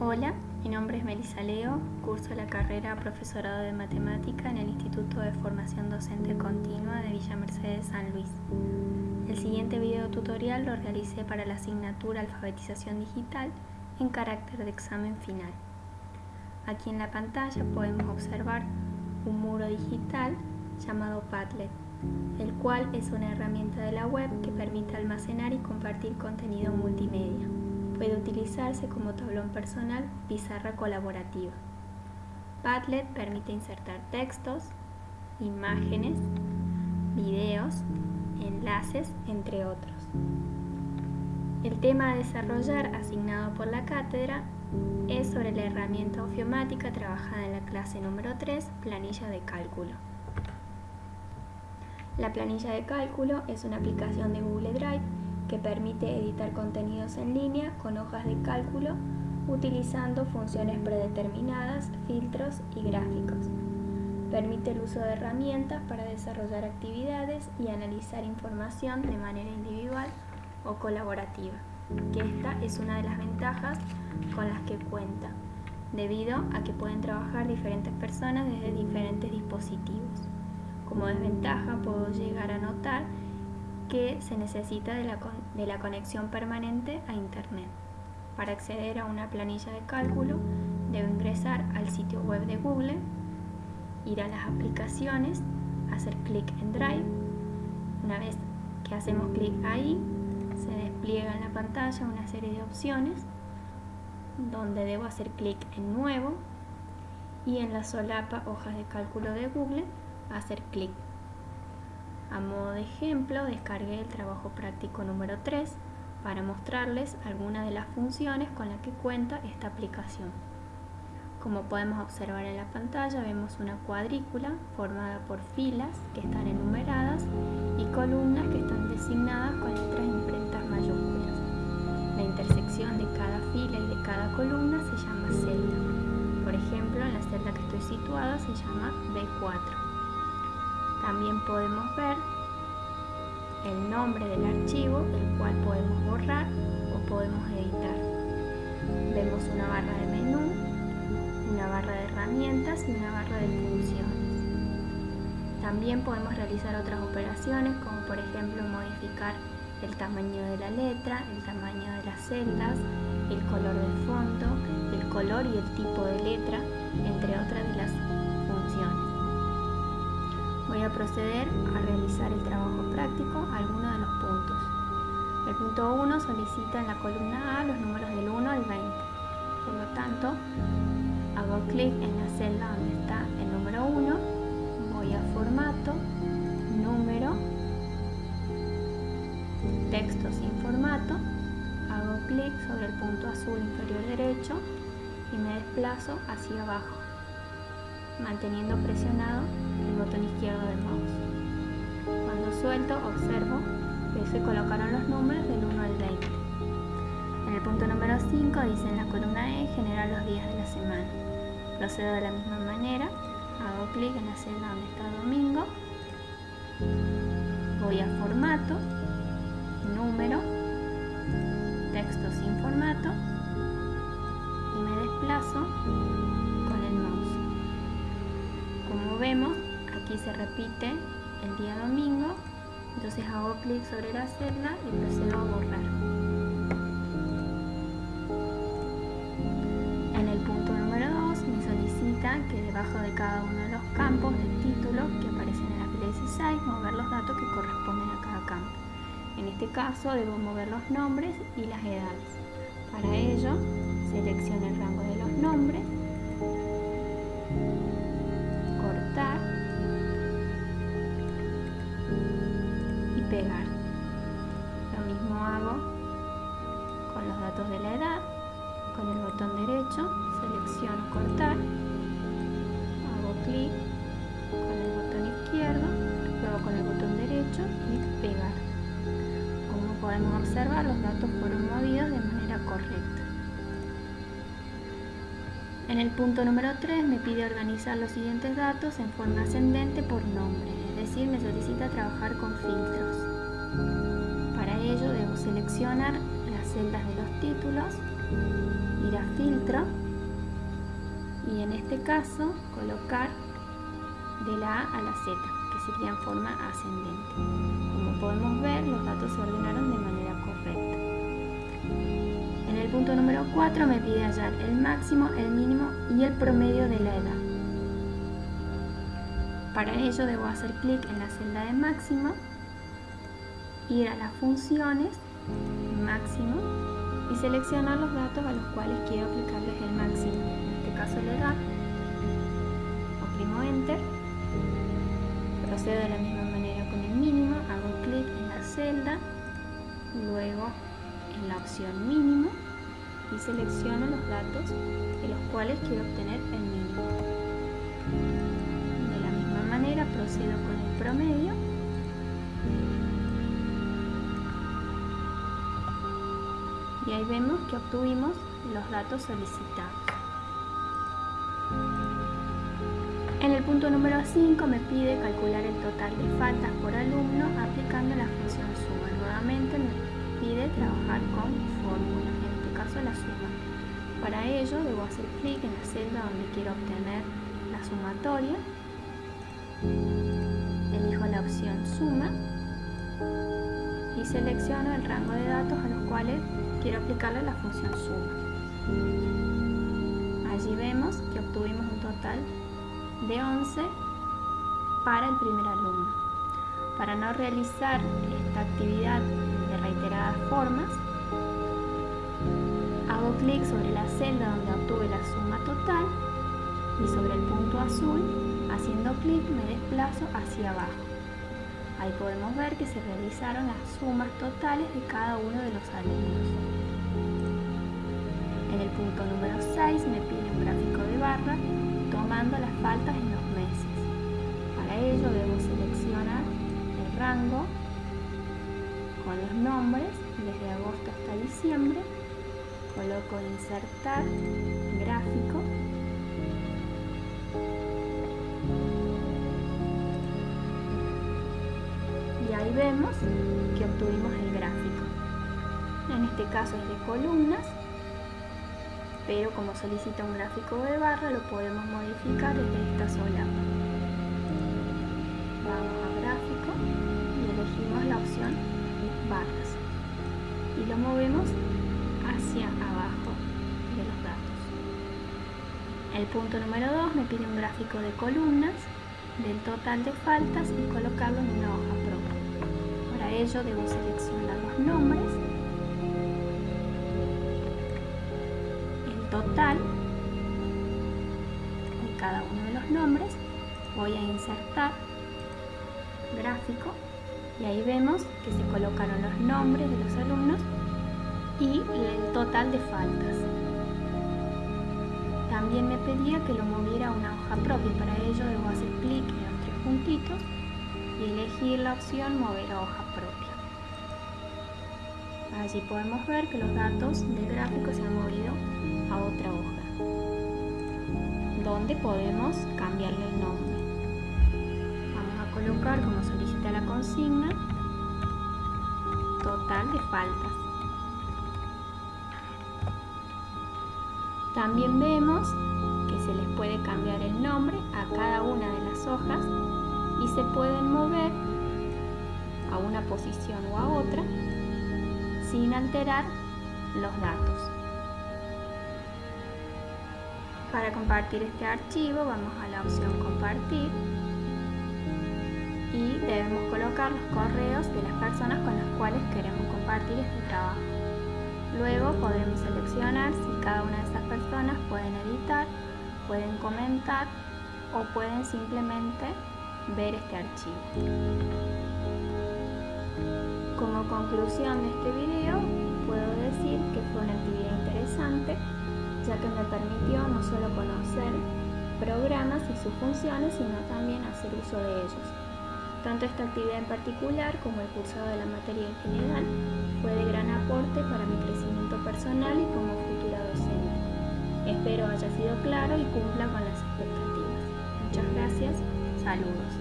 Hola, mi nombre es Melissa Leo, curso la carrera Profesorado de Matemática en el Instituto de Formación Docente Continua de Villa Mercedes San Luis. El siguiente video tutorial lo realicé para la asignatura Alfabetización Digital en carácter de examen final. Aquí en la pantalla podemos observar un muro digital llamado Padlet, el cual es una herramienta de la web que permite almacenar y compartir contenido multimedia. Puede utilizarse como tablón personal pizarra colaborativa. Padlet permite insertar textos, imágenes, videos, enlaces, entre otros. El tema a desarrollar asignado por la cátedra es sobre la herramienta ofiomática trabajada en la clase número 3, planilla de cálculo. La planilla de cálculo es una aplicación de Google Drive que permite editar contenidos en línea con hojas de cálculo utilizando funciones predeterminadas, filtros y gráficos. Permite el uso de herramientas para desarrollar actividades y analizar información de manera individual o colaborativa, que esta es una de las ventajas con las que cuenta, debido a que pueden trabajar diferentes personas desde diferentes dispositivos. Como desventaja puedo llegar a notar que se necesita de la, de la conexión permanente a Internet. Para acceder a una planilla de cálculo, debo ingresar al sitio web de Google, ir a las aplicaciones, hacer clic en Drive. Una vez que hacemos clic ahí, se despliega en la pantalla una serie de opciones donde debo hacer clic en Nuevo y en la solapa Hojas de cálculo de Google hacer clic a modo de ejemplo, descargué el trabajo práctico número 3 para mostrarles algunas de las funciones con las que cuenta esta aplicación. Como podemos observar en la pantalla, vemos una cuadrícula formada por filas que están enumeradas y columnas que están designadas con letras imprentas mayúsculas. La intersección de cada fila y de cada columna se llama celda. Por ejemplo, en la celda que estoy situada se llama B4. También podemos ver el nombre del archivo, el cual podemos borrar o podemos editar. Vemos una barra de menú, una barra de herramientas y una barra de funciones. También podemos realizar otras operaciones como por ejemplo modificar el tamaño de la letra, el tamaño de las celdas, el color del fondo, el color y el tipo de letra, entre otras de las. Voy a proceder a realizar el trabajo práctico algunos de los puntos. El punto 1 solicita en la columna A los números del 1 al 20. Por lo tanto, hago clic en la celda donde está el número 1, voy a formato, número, texto sin formato, hago clic sobre el punto azul inferior derecho y me desplazo hacia abajo, manteniendo presionado el botón izquierdo del mouse. Cuando suelto, observo que se colocaron los números del 1 al 20. En el punto número 5 dice en la columna E generar los días de la semana. Procedo de la misma manera, hago clic en la celda donde está domingo, voy a formato, número, texto sin aquí se repite el día domingo, entonces hago clic sobre la celda y procedo a borrar. En el punto número 2 me solicita que debajo de cada uno de los campos del título que aparecen en la fila 16 mover los datos que corresponden a cada campo. En este caso debo mover los nombres y las edades. Para ello selecciono el rango de los nombres derecho y pegar. Como podemos observar, los datos fueron movidos de manera correcta. En el punto número 3 me pide organizar los siguientes datos en forma ascendente por nombre, es decir, me solicita trabajar con filtros. Para ello debo seleccionar las celdas de los títulos, ir a filtro y en este caso colocar de la A a la Z, sería en forma ascendente. Como podemos ver, los datos se ordenaron de manera correcta. En el punto número 4 me pide hallar el máximo, el mínimo y el promedio de la edad. Para ello debo hacer clic en la celda de máximo, ir a las funciones, máximo, y seleccionar los datos a los cuales quiero aplicarles el máximo, en este caso la edad, procedo de la misma manera con el mínimo, hago clic en la celda, luego en la opción mínimo y selecciono los datos de los cuales quiero obtener el mínimo. De la misma manera procedo con el promedio y ahí vemos que obtuvimos los datos solicitados. En el punto número 5 me pide calcular el total de faltas por alumno aplicando la función suma. Nuevamente me pide trabajar con fórmulas, en este caso la suma. Para ello debo hacer clic en la celda donde quiero obtener la sumatoria. Elijo la opción suma y selecciono el rango de datos a los cuales quiero aplicarle la función suma. Allí vemos que obtuvimos un total de 11 para el primer alumno. Para no realizar esta actividad de reiteradas formas, hago clic sobre la celda donde obtuve la suma total y sobre el punto azul, haciendo clic me desplazo hacia abajo. Ahí podemos ver que se realizaron las sumas totales de cada uno de los alumnos. En el punto número 6 me pide un gráfico de barra tomando las faltas en los meses. Para ello debo seleccionar el rango con los nombres desde agosto hasta diciembre. Coloco insertar gráfico y ahí vemos que obtuvimos el gráfico. En este caso es de columnas, pero como solicita un gráfico de barra lo podemos modificar desde esta sola. Vamos a gráfico y elegimos la opción barras y lo movemos hacia abajo de los datos. El punto número 2 me pide un gráfico de columnas del total de faltas y colocarlo en una hoja propia. Para ello debo seleccionar los nombres, total de cada uno de los nombres, voy a insertar gráfico y ahí vemos que se colocaron los nombres de los alumnos y el total de faltas. También me pedía que lo moviera a una hoja propia, para ello debo hacer clic en los tres puntitos y elegir la opción mover a hoja propia. Allí podemos ver que los datos del gráfico se han movido otra hoja, donde podemos cambiarle el nombre. Vamos a colocar, como solicita la consigna, total de faltas. También vemos que se les puede cambiar el nombre a cada una de las hojas y se pueden mover a una posición o a otra sin alterar los datos. Para compartir este archivo vamos a la opción compartir y debemos colocar los correos de las personas con las cuales queremos compartir este trabajo. Luego podemos seleccionar si cada una de esas personas pueden editar, pueden comentar o pueden simplemente ver este archivo. Como conclusión de este video, puedo decir que fue una actividad interesante, ya que me permitió no solo conocer programas y sus funciones, sino también hacer uso de ellos. Tanto esta actividad en particular como el cursado de la materia en general fue de gran aporte para mi crecimiento personal y como futura docente. Espero haya sido claro y cumpla con las expectativas. Muchas gracias. Saludos.